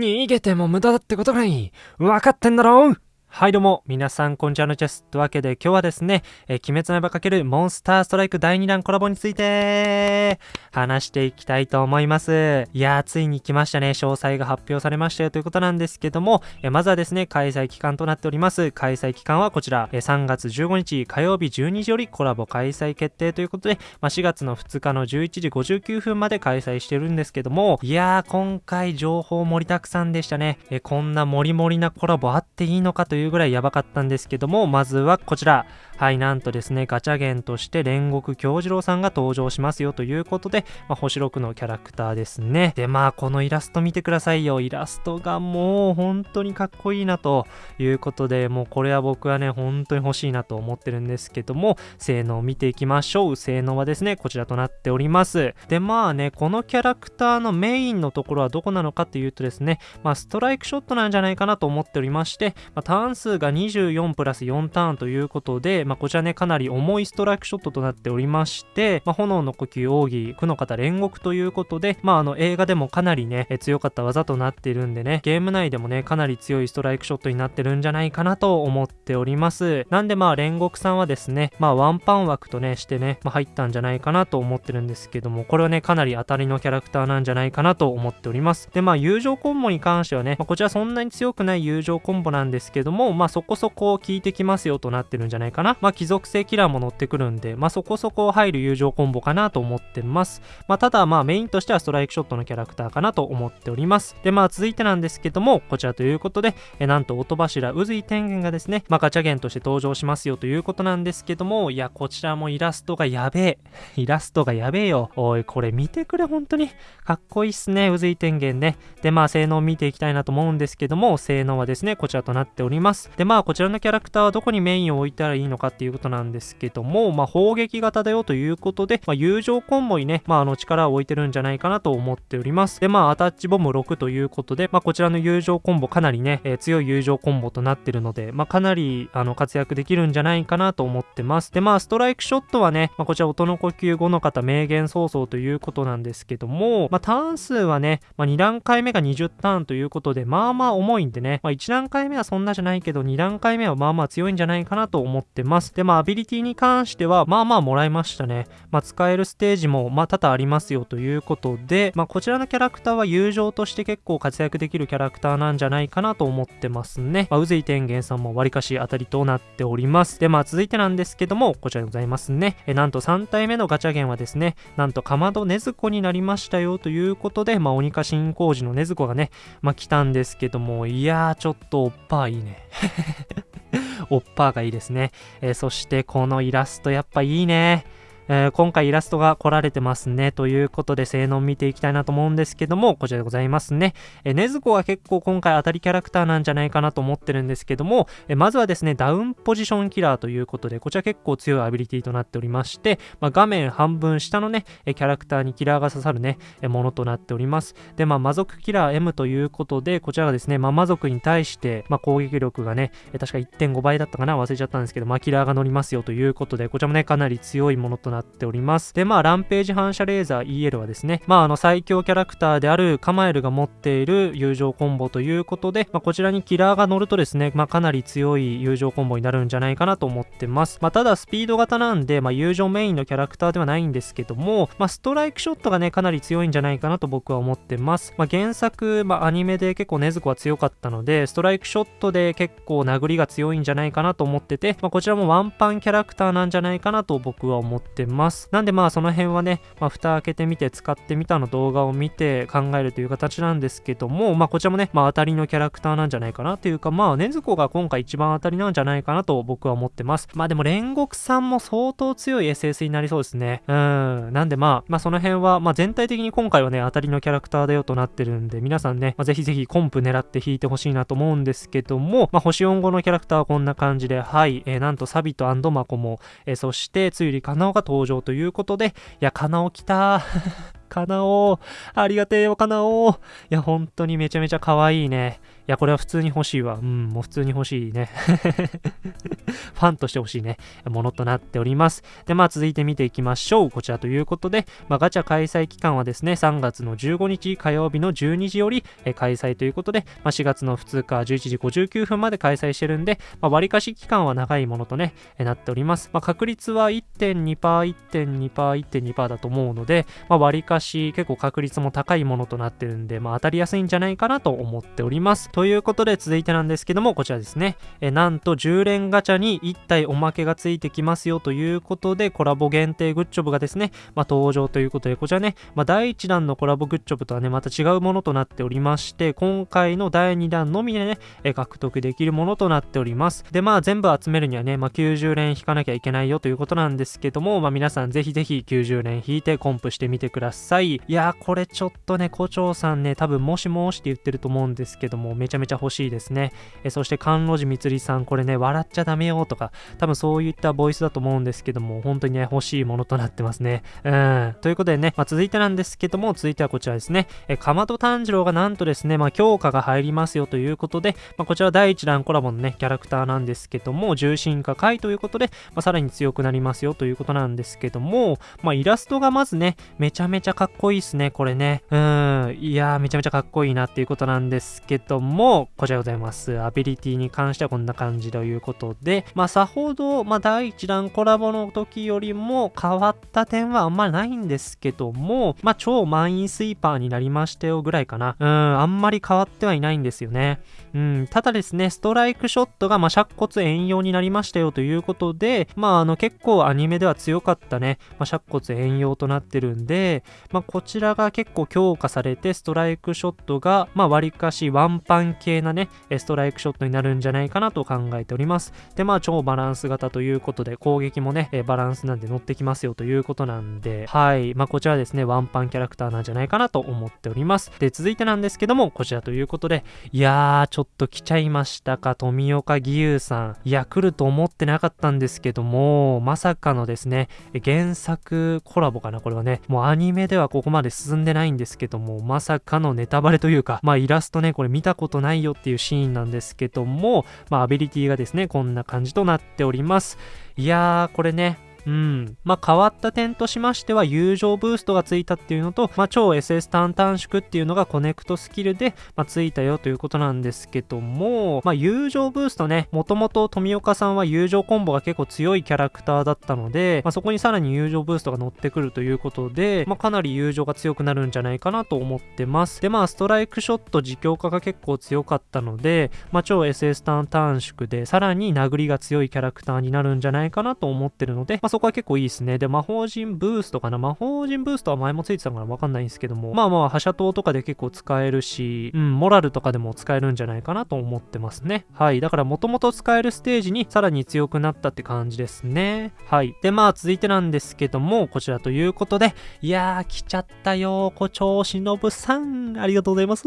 逃げても無駄だってことがいい。分かってんだろう。はいどうも、皆さん、こんにちはのチェス。というわけで、今日はですね、えー、鬼滅の刃×モンスターストライク第2弾コラボについて、話していきたいと思います。いやー、ついに来ましたね。詳細が発表されましたよということなんですけども、えー、まずはですね、開催期間となっております。開催期間はこちら、えー、3月15日火曜日12時よりコラボ開催決定ということで、まあ、4月の2日の11時59分まで開催してるんですけども、いやー、今回情報盛りだくさんでしたね。えこんな盛り盛りなコラボあっていいのかといういうぐらいやばかったんですけども、まずはこちら。はい、なんとですね、ガチャゲンとして煉獄京次郎さんが登場しますよということで、まあ、星6のキャラクターですね。で、まあ、このイラスト見てくださいよ。イラストがもう本当にかっこいいなということで、もうこれは僕はね、本当に欲しいなと思ってるんですけども、性能を見ていきましょう。性能はですね、こちらとなっております。で、まあね、このキャラクターのメインのところはどこなのかっていうとですね、まあ、ストライクショットなんじゃないかなと思っておりまして、まあ、ターン数が24プラス4ターンということで、まあ、こちらね、かなり重いストライクショットとなっておりまして、まあ、炎の呼吸奥義、苦の方煉獄ということで、まあ、あの映画でもかなりね、強かった技となっているんでね、ゲーム内でもね、かなり強いストライクショットになってるんじゃないかなと思っております。なんでまあ、煉獄さんはですね、まあ、ワンパン枠とね、してね、まあ、入ったんじゃないかなと思ってるんですけども、これはね、かなり当たりのキャラクターなんじゃないかなと思っております。で、まあ、友情コンボに関してはね、まあ、こちらそんなに強くない友情コンボなんですけども、まあ、そこそこ効いてきますよとなってるんじゃないかな。まあ、貴族性キラーも乗ってくるんで、まあ、そこそこ入る友情コンボかなと思ってます。まあ、ただ、まあ、メインとしてはストライクショットのキャラクターかなと思っております。で、まあ、続いてなんですけども、こちらということで、えなんと、音柱、渦井天元がですね、まあ、ガチャゲンとして登場しますよということなんですけども、いや、こちらもイラストがやべえ。イラストがやべえよ。おい、これ見てくれ、本当に。かっこいいっすね、渦井天元ね。で、まあ、性能見ていきたいなと思うんですけども、性能はですね、こちらとなっております。で、まあ、こちらのキャラクターはどこにメインを置いたらいいのかっていうことなんですけども、まあ、砲撃型だよということで、まあ、友情コンボにね、まあ、あの力を置いてるんじゃないかなと思っております。で、まあ、アタッチボム6ということで、まあ、こちらの友情コンボかなりね、えー、強い友情コンボとなってるので、まあ、かなり、あの、活躍できるんじゃないかなと思ってます。で、まあ、ストライクショットはね、まあ、こちら音の呼吸後の方、名言早々ということなんですけども、まあ、ターン数はね、まあ、2段階目が20ターンということで、まあまあ重いんでね、まあ、1段階目はそんなじゃないけど、2段階目はまあまあ強いんじゃないかなと思ってます。ますで、まあ、アビリティに関しては、まあまあもらいましたね。まあ、使えるステージも、まあ、多々ありますよということで、まあ、こちらのキャラクターは友情として結構活躍できるキャラクターなんじゃないかなと思ってますね。まあ、宇髄天元さんもわりかし当たりとなっております。で、まあ、続いてなんですけども、こちらでございますね。え、なんと3体目のガチャゲンはですね、なんとかまどねずこになりましたよということで、まあ、鬼化新工事のねずこがね、まあ、来たんですけども、いやー、ちょっとおっぱいいね。おっぱーがいいですね。えー、そしてこのイラストやっぱいいね。えー、今回イラストが来られてますね。ということで、性能見ていきたいなと思うんですけども、こちらでございますね。えー、ねずこは結構今回当たりキャラクターなんじゃないかなと思ってるんですけども、えー、まずはですね、ダウンポジションキラーということで、こちら結構強いアビリティとなっておりまして、まあ、画面半分下のね、キャラクターにキラーが刺さるね、ものとなっております。で、まあ、魔族キラー M ということで、こちらがですね、まあ、魔族に対して、まあ、攻撃力がね、確か1.5倍だったかな忘れちゃったんですけど、まあ、キラーが乗りますよということで、こちらもね、かなり強いものとなってっております。で、まあ、ランページ反射レーザー EL はですね、まあ、あの、最強キャラクターであるカマエルが持っている友情コンボということで、まあ、こちらにキラーが乗るとですね、まあ、かなり強い友情コンボになるんじゃないかなと思ってます。まあ、ただ、スピード型なんで、まあ、友情メインのキャラクターではないんですけども、まあ、ストライクショットがね、かなり強いんじゃないかなと僕は思ってます。まあ、原作、まあ、アニメで結構禰豆子は強かったので、ストライクショットで結構殴りが強いんじゃないかなと思ってて、まあ、こちらもワンパンキャラクターなんじゃないかなと僕は思ってます。なんでまあ、その辺はね、まあ、蓋開けてみて使ってみたの動画を見て考えるという形なんですけども、まあ、こちらもね、まあ、当たりのキャラクターなんじゃないかなというか、まあ、ねずこが今回一番当たりなんじゃないかなと僕は思ってます。まあ、でも煉獄さんも相当強い SS になりそうですね。うん。なんでまあ、まあ、その辺は、まあ、全体的に今回はね、当たりのキャラクターだよとなってるんで、皆さんね、まあ、ぜひぜひコンプ狙って引いてほしいなと思うんですけども、まあ、星4号のキャラクターはこんな感じで、はい、えー、なんとサビとアンドマコも、えー、そして、つゆりかなおが登場ということで、いや、かなお来た。ーかなおありがてえよ、かなおいや、本当にめちゃめちゃ可愛いね。いや、これは普通に欲しいわ。うん、もう普通に欲しいね。ファンとして欲しいね、ものとなっております。で、まあ続いて見ていきましょう。こちらということで、まあガチャ開催期間はですね、3月の15日火曜日の12時より開催ということで、まあ4月の2日11時59分まで開催してるんで、まあ割かし期間は長いものとね、なっております。まあ確率は1.2%、1.2%、1.2%だと思うので、まあ割かし結構確率も高いものとなってるんで、まあ当たりやすいんじゃないかなと思っております。ということで続いてなんですけども、こちらですね。えなんと10連ガチャに1体おまけがついてきますよということで、コラボ限定グッジョブがですね、まあ、登場ということで、こちらね、まあ、第1弾のコラボグッジョブとはね、また違うものとなっておりまして、今回の第2弾のみでね、え獲得できるものとなっております。で、まあ全部集めるにはね、まあ、90連引かなきゃいけないよということなんですけども、まあ皆さんぜひぜひ90連引いてコンプしてみてください。いやー、これちょっとね、胡蝶さんね、多分もしもしって言ってると思うんですけども、めちゃめちゃ欲しいですね。えそして、甘露寺みつりさん、これね、笑っちゃダメよとか、多分そういったボイスだと思うんですけども、本当にね、欲しいものとなってますね。うん。ということでね、まあ、続いてなんですけども、続いてはこちらですね。えかまど炭治郎がなんとですね、まあ、強化が入りますよということで、まあ、こちら第1弾コラボのね、キャラクターなんですけども、重心化回ということで、まあ、さらに強くなりますよということなんですけども、まあ、イラストがまずね、めちゃめちゃかっこいいっすね、これね。うん。いやー、めちゃめちゃかっこいいなっていうことなんですけども、もこちらでございます。アビリティに関してはこんな感じということで、まあ、さほど、まあ、第1弾コラボの時よりも変わった点はあんまりないんですけども、まあ、超満員スイーパーになりましたよぐらいかな。うん、あんまり変わってはいないんですよね。うん、ただですね、ストライクショットが、まあ、尺骨遠用になりましたよということで、まあ、あの、結構アニメでは強かったね、まあ、尺骨遠用となってるんで、まあ、こちらが結構強化されて、ストライクショットが、まあ、割かしワンパン系なね、ストライクショットになるんじゃないかなと考えております。で、まあ、超バランス型ということで、攻撃もね、バランスなんで乗ってきますよということなんで、はい。まあ、こちらですね、ワンパンキャラクターなんじゃないかなと思っております。で、続いてなんですけども、こちらということで、いやー、ちょっとょっと来ちゃいましたか、富岡義勇さん。いや、来ると思ってなかったんですけども、まさかのですね、原作コラボかな、これはね、もうアニメではここまで進んでないんですけども、まさかのネタバレというか、まあ、イラストね、これ見たことないよっていうシーンなんですけども、まあ、アビリティがですね、こんな感じとなっております。いやー、これね、うん。まあ、変わった点としましては、友情ブーストがついたっていうのと、まあ、超 SS ターン短縮っていうのがコネクトスキルで、まあ、ついたよということなんですけども、まあ、友情ブーストね、もともと富岡さんは友情コンボが結構強いキャラクターだったので、まあ、そこにさらに友情ブーストが乗ってくるということで、まあ、かなり友情が強くなるんじゃないかなと思ってます。で、まあ、ストライクショット自強化が結構強かったので、まあ、超 SS ターン短縮で、さらに殴りが強いキャラクターになるんじゃないかなと思ってるので、ま、そこは結構いいですね。で、魔法陣ブーストかな魔法陣ブーストは前もついてたからわかんないんですけども、まあまあ、覇者刀とかで結構使えるし、うん、モラルとかでも使えるんじゃないかなと思ってますね。はい。だから、もともと使えるステージにさらに強くなったって感じですね。はい。で、まあ、続いてなんですけども、こちらということで、いやー、来ちゃったよ、胡蝶忍さん。ありがとうございます。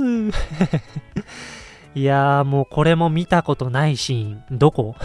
いやーもうこれも見たことないシーン。どこ？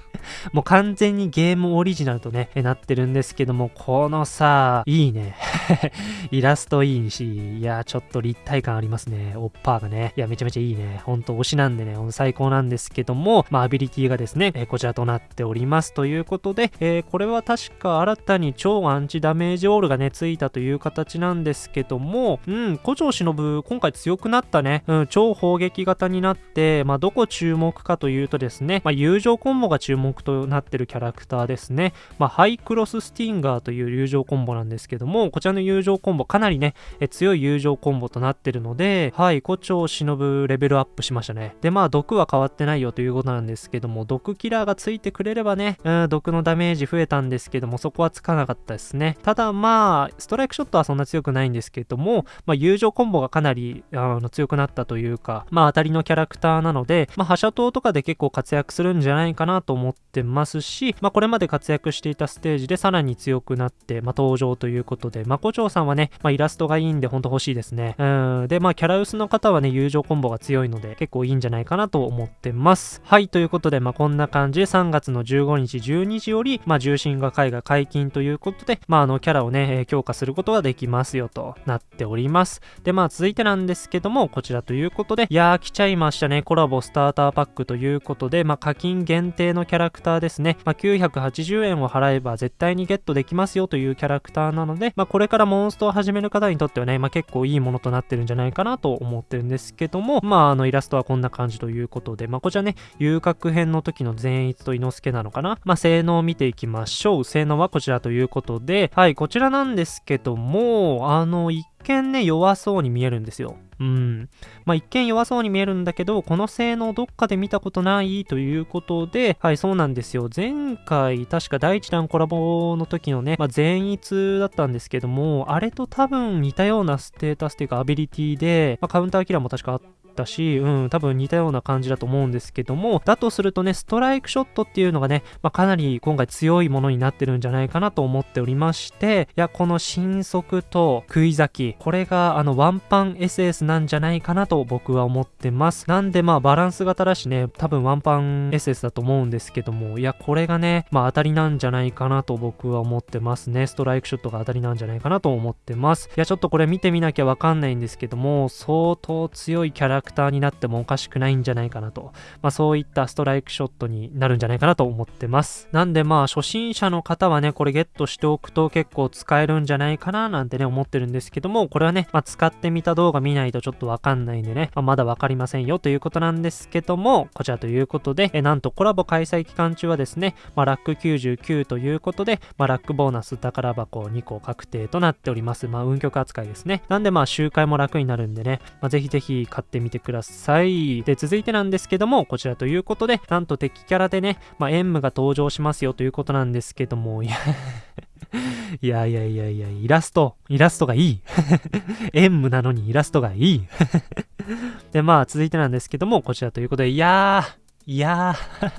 もう完全にゲームオリジナルとね、なってるんですけども、このさ、いいね。イラストいいし、いやーちょっと立体感ありますね。オッパーがね。いや、めちゃめちゃいいね。ほんと推しなんでね、最高なんですけども、まあ、アビリティがですね、えこちらとなっております。ということで、えー、これは確か新たに超アンチダメージオールがね、ついたという形なんですけども、うん、古城忍、今回強くなったね。うん、超砲撃型になって、まあ、どこ注目かというとですね、まあ、友情コンボが注目となってるキャラクターですね。まあ、ハイクロススティンガーという友情コンボなんですけども、こちらの友情コンボかなりね、え強い友情コンボとなってるので、はい、胡蝶忍レベルアップしましたね。で、まあ、毒は変わってないよということなんですけども、毒キラーがついてくれればね、うん、毒のダメージ増えたんですけども、そこはつかなかったですね。ただ、まあ、ストライクショットはそんな強くないんですけども、まあ、友情コンボがかなりあの強くなったというか、まあ、当たりのキャララクターなので、まあ、覇者島とかで結構活躍するんじゃないかなと思ってますし、まあ、これまで活躍していたステージでさらに強くなって、まあ、登場ということで、まこちょうさんはね、まあ、イラストがいいんでほんと欲しいですね。うん。で、まあ、キャラ薄の方はね、友情コンボが強いので、結構いいんじゃないかなと思ってます。はい、ということで、まあ、こんな感じで3月の15日12時より、まあ、重心が絵画解禁ということで、まあ、あの、キャラをね、え強化することができますよとなっております。で、まあ、続いてなんですけども、こちらということで、いやー、来ちゃいましたしたね。コラボスターターパックということで、まあ、課金限定のキャラクターですね。まあ、980円を払えば絶対にゲットできますよというキャラクターなので、まあ、これからモンストを始める方にとってはね、まあ、結構いいものとなってるんじゃないかなと思ってるんですけども、まあ、あの、イラストはこんな感じということで、まあ、こちらね、遊郭編の時の善逸と伊之助なのかな？まあ、性能を見ていきましょう。性能はこちらということで、はい、こちらなんですけども、あの、一見ね、弱そうに見えるんですよ。うん。まあ、一見弱そうに見えるんだけど、この性能どっかで見たことないということで、はい、そうなんですよ。前回、確か第一弾コラボの時のね、まあ、善逸だったんですけども、あれと多分似たようなステータスというかアビリティで、まあ、カウンターキラーも確かあって、ったし、うん、多分似たような感じだと思うんですけども、だとするとね、ストライクショットっていうのがね、まあ、かなり今回強いものになってるんじゃないかなと思っておりまして、いや、この新速と食い咲き、これがあのワンパン SS なんじゃないかなと僕は思ってます。なんでまあバランス型だしね、多分ワンパン SS だと思うんですけども、いや、これがね、まあ当たりなんじゃないかなと僕は思ってますね。ストライクショットが当たりなんじゃないかなと思ってます。いや、ちょっとこれ見てみなきゃわかんないんですけども、相当強いキャラクターになってもおかしくないんじゃないかなと、まあ、そういったストライクショットになるんじゃないかなと思ってます。なんでまあ初心者の方はね、これゲットしておくと結構使えるんじゃないかななんてね、思ってるんですけども、これはね、まあ、使ってみた動画見ないとちょっとわかんないんでね、まあ、まだわかりませんよということなんですけども、こちらということで、えなんとコラボ開催期間中はですね、まあ、ラック99ということで、まあ、ラックボーナス宝箱2個確定となっております。まあ、運曲扱いですね。なんでまあ、周回も楽になるんでね、まあ、ぜひぜひ買ってみててください。で、続いてなんですけども、こちらということで、なんと敵キャラでね、まあ、エンムが登場しますよということなんですけども、いや いやいやいやいや、イラスト、イラストがいい。エンムなのにイラストがいい。で、まあ、続いてなんですけども、こちらということで、いやー、いやー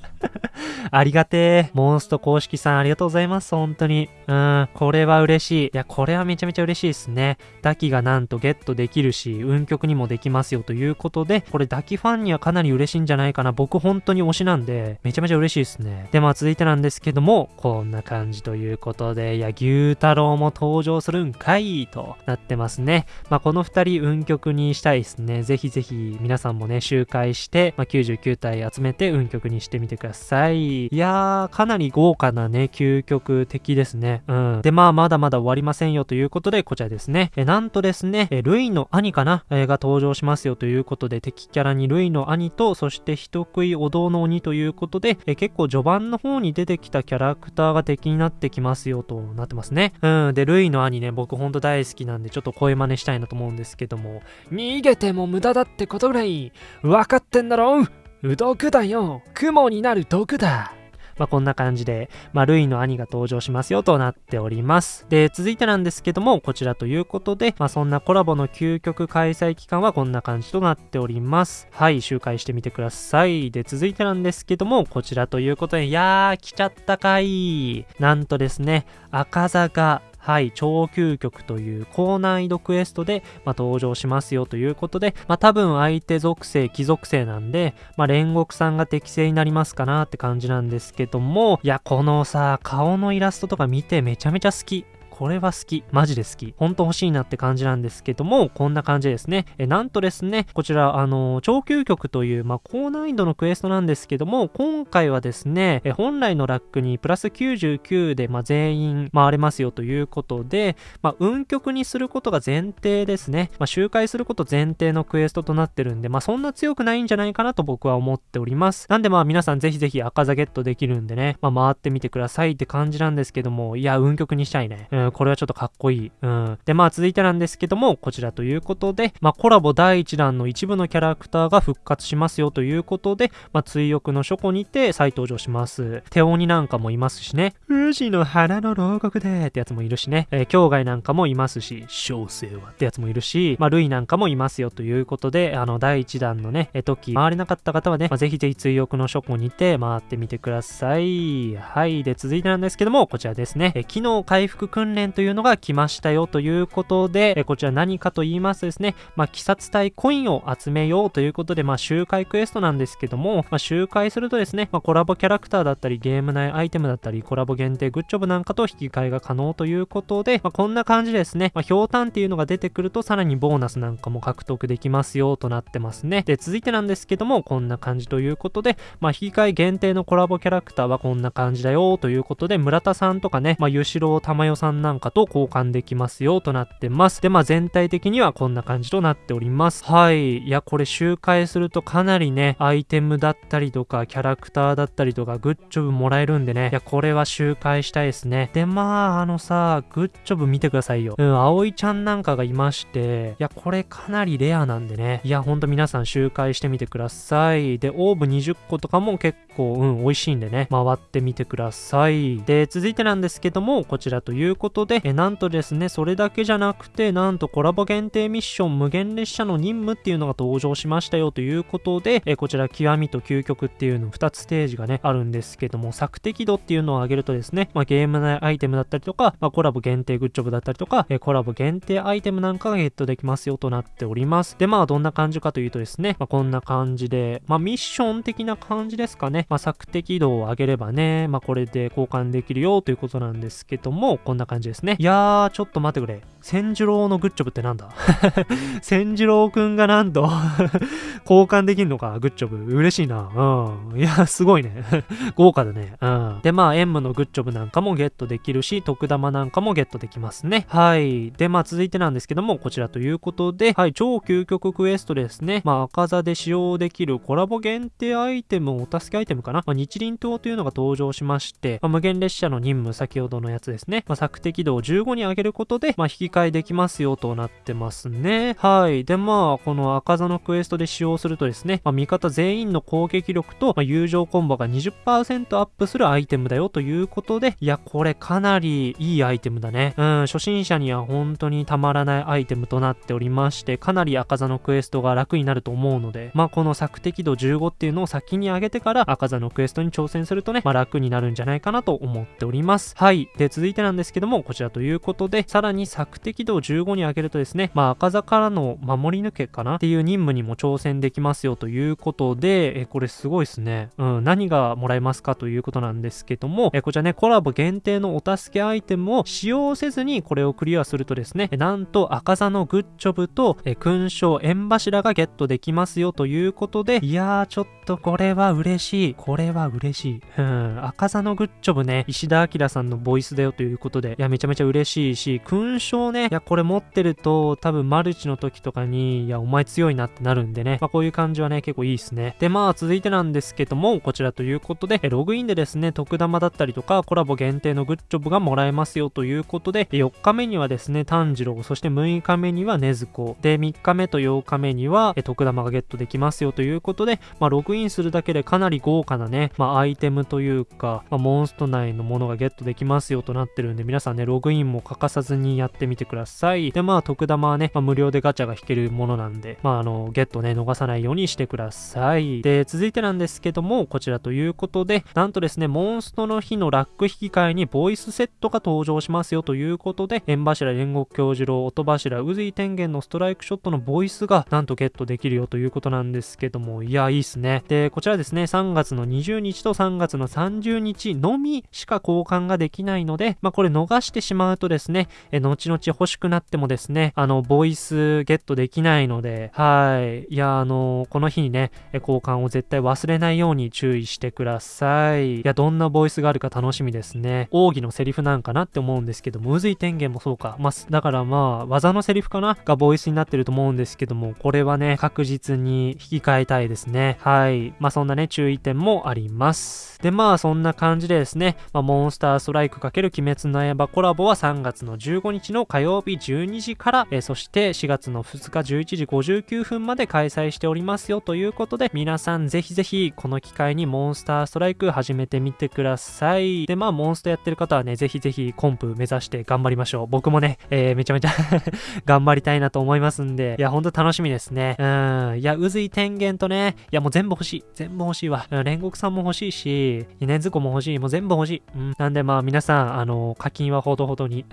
ありがてえ。モンスト公式さんありがとうございます。本当に。うん。これは嬉しい。いや、これはめちゃめちゃ嬉しいですね。ダキがなんとゲットできるし、運曲にもできますよということで、これダキファンにはかなり嬉しいんじゃないかな。僕本当に推しなんで、めちゃめちゃ嬉しいですね。で、まあ続いてなんですけども、こんな感じということで、いや、牛太郎も登場するんかいとなってますね。まあこの二人運曲にしたいですね。ぜひぜひ皆さんもね、周回して、まあ99体集めて運曲にしてみてください。いやー、かなり豪華なね、究極的ですね。うん。で、まあ、まだまだ終わりませんよということで、こちらですね。え、なんとですね、え、ルイの兄かな、えが登場しますよということで、敵キャラにルイの兄と、そして人食いお堂の鬼ということで、え、結構序盤の方に出てきたキャラクターが敵になってきますよとなってますね。うん。で、ルイの兄ね、僕ほんと大好きなんで、ちょっと声真似したいなと思うんですけども、逃げても無駄だってことぐらい、分かってんだろう毒だよ雲になる毒だまあ、こんな感じで、まあ、ルイの兄が登場しますよとなっております。で、続いてなんですけども、こちらということで、まあ、そんなコラボの究極開催期間はこんな感じとなっております。はい、周回してみてください。で、続いてなんですけども、こちらということで、いやー、来ちゃったかい。なんとですね、赤座がはい、超究極という高難易度クエストで、まあ、登場しますよということで、まあ、多分相手属性、貴属性なんで、まあ、煉獄さんが適正になりますかなって感じなんですけども、いや、このさ、顔のイラストとか見てめちゃめちゃ好き。これは好き。マジで好き。ほんと欲しいなって感じなんですけども、こんな感じですね。えなんとですね、こちら、あの、超究極という、まあ、高難易度のクエストなんですけども、今回はですね、え本来のラックにプラス99で、まあ、全員回れますよということで、まあ、運極にすることが前提ですね。まあ、周回すること前提のクエストとなってるんで、まあ、そんな強くないんじゃないかなと僕は思っております。なんでまあ、皆さんぜひぜひ赤座ゲットできるんでね、まあ、回ってみてくださいって感じなんですけども、いや、運極にしたいね。うんうん、これはちょっとかっこいい。うん。で、まあ続いてなんですけども、こちらということで、まあコラボ第1弾の一部のキャラクターが復活しますよということで、まあ追憶の書庫にて再登場します。手鬼なんかもいますしね、富士の花の牢獄でってやつもいるしね、えー、境外なんかもいますし、小生はってやつもいるし、まあ、ルイなんかもいますよということで、あの、第1弾のね、え時、回れなかった方はね、まあ、ぜひぜひ追憶の書庫にて回ってみてください。はい。で、続いてなんですけども、こちらですね、え機能回復訓練というのが来ましたよということで、えこちら何かと言いますとですね、まあ、鬼殺隊コインを集めようということで、まあ、周回クエストなんですけども、まあ、周回するとですね、まあ、コラボキャラクターだったり、ゲーム内アイテムだったり、コラボ限定グッジョブなんかと引き換えが可能ということで、まあ、こんな感じですね、まあ、ひょうたんっていうのが出てくると、さらにボーナスなんかも獲得できますよとなってますね。で、続いてなんですけども、こんな感じということで、まあ、引き換え限定のコラボキャラクターはこんな感じだよということで、村田さんとかね、まあ、ゆしろうたまよさんなんかと交換できますよとなってます。で、まあ、全体的にはこんな感じとなっております。はい。いや、これ周回するとかなりね、アイテムだったりとか、キャラクターだったりとか、グッジョブもらえるんでね、いや、これは周回したいですね。で、まあ、あのさ、グッジョブ見てくださいよ。うん、葵ちゃんなんかがいまして、いや、これかなりレアなんでね。いや、ほんと皆さん周回してみてください。で、オーブ20個とかも結構、うん、美味しいんでね、回ってみてください。で、続いてなんですけども、こちらということことで、え、なんとですね、それだけじゃなくて、なんとコラボ限定ミッション無限列車の任務っていうのが登場しましたよということで、え、こちら極みと究極っていうの2つステージがね、あるんですけども、索敵度っていうのを上げるとですね、まあ、ゲーム内アイテムだったりとか、まあ、コラボ限定グッジョブだったりとか、え、コラボ限定アイテムなんかがゲットできますよとなっております。で、まあ、どんな感じかというとですね、まあ、こんな感じで、まあ、ミッション的な感じですかね。まあ、索敵度を上げればね、まあ、これで交換できるよということなんですけども、こんな感じですね。いやー、ちょっと待ってくれ。千次郎のグッジョブってなんだ？千次郎くんがなんと 交換できんのか、グッジョブ。嬉しいな。うん。いや、すごいね。豪華だね。うん。で、まあ、エンムのグッジョブなんかもゲットできるし、特玉なんかもゲットできますね。はい。で、まあ、続いてなんですけども、こちらということで、はい、超究極クエストですね。まあ、赤座で使用できるコラボ限定アイテム、お助けアイテムかな？まあ、日輪刀というのが登場しまして、まあ、無限列車の任務、先ほどのやつですね。まあ、索敵度を15に上げることで、まあ、引き換えできますよとなってますね。はい。で、まあ、この赤座のクエストで使用するとですね、まあ、味方全員の攻撃力と、まあ、友情コンボが20%アップするアイテムだよということで、いや、これかなりいいアイテムだね。うん、初心者には本当にたまらないアイテムとなっておりまして、かなり赤座のクエストが楽になると思うので、まあ、この索敵度15っていうのを先に上げてから赤座のクエストに挑戦するとね、まあ、楽になるんじゃないかなと思っております。はい。で、続いてなんですけども、こちらということで、さらに索敵度を15に上げるとですね、まあ、赤座からの守り抜けかな？っていう任務にも挑戦できますよということで、えこれすごいですね。うん、何がもらえますかということなんですけども、えこちらね、コラボ限定のお助けアイテムを使用せずにこれをクリアするとですね、なんと赤座のグッジョブと、え勲章縁柱がゲットできますよということで、いやー、ちょっとこれは嬉しい。これは嬉しい。うん、赤座のグッジョブね、石田明さんのボイスだよということで、いや、めちゃめちゃ嬉しいし、勲章ね、いや、これ持ってると、多分マルチの時とかに、いや、お前強いなってなるんでね、まあ、こういう感じはね、結構いいですね。で、まあ、続いてなんですけども、こちらということで、ログインでですね、特玉だったりとか、コラボ限定のグッジョブがもらえますよということで、4日目にはですね、炭治郎、そして6日目には禰豆子、で、3日目と8日目には、特玉がゲットできますよということで、まあ、ログインするだけでかなり豪華なね、まあ、アイテムというか、まあ、モンスト内のものがゲットできますよとなってるんで、皆さんね、ログインも欠かさずにやってみてください。で、まあ、特玉はね、まあ、無料でガチャが引けるものなんで、まあ、あの、ゲットね、逃さないようにしてください。で、続いてなんですけども、こちらということで、なんとですね、モンストの日のラック引き換えにボイスセットが登場しますよということで、縁柱煉獄教授郎、音柱、宇髄天元のストライクショットのボイスがなんとゲットできるよということなんですけども、いや、いいっすね。で、こちらですね、3月の20日と3月の30日のみしか交換ができないので、まあ、これ逃してしまうとですね、え後々日欲しくなってもですね、あの、ボイスゲットできないので、はい。いや、あの、この日にね、交換を絶対忘れないように注意してください。いや、どんなボイスがあるか楽しみですね。奥義のセリフなんかなって思うんですけども、渦井天元もそうか。まあ、だからまあ、技のセリフかな？がボイスになってると思うんですけども、これはね、確実に引き換えたいですね。はい。まあ、そんなね、注意点もあります。で、まあ、そんな感じでですね、まあ、モンスターストライク×鬼滅の刃コラボは3月の15日の火曜日12時から、えー、そして4月の2日11時59分まで開催しておりますよということで、皆さんぜひぜひこの機会にモンスターストライク始めてみてください。で、まあ、モンストやってる方はね、ぜひぜひコンプ目指して頑張りましょう。僕もね、えー、めちゃめちゃ 頑張りたいなと思いますんで、いや、ほんと楽しみですね。うん。いや、渦井天元とね、いや、もう全部欲しい。全部欲しいわ。煉獄さんも欲しいし、二年図庫も欲しい。もう全部欲しい。うん。なんでまあ、皆さん、あの、課金はほどほどに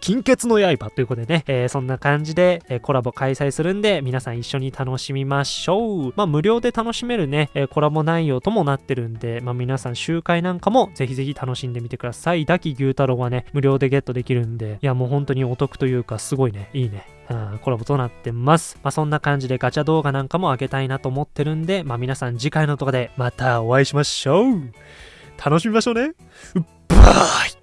金 欠の刃ということでね、えー、そんな感じで、え、コラボ開催するんで、皆さん一緒に楽しみましょう。まあ、無料で楽しめるね、え、コラボ内容ともなってるんで、まあ、皆さん集会なんかもぜひぜひ楽しんでみてください。ダキ牛太郎はね、無料でゲットできるんで、いや、もう本当にお得というか、すごいね、いいね。うん、コラボとなってます。まあ、そんな感じでガチャ動画なんかも上げたいなと思ってるんで、まあ、皆さん次回の動画でまたお会いしましょう。楽しみましょうね。バイ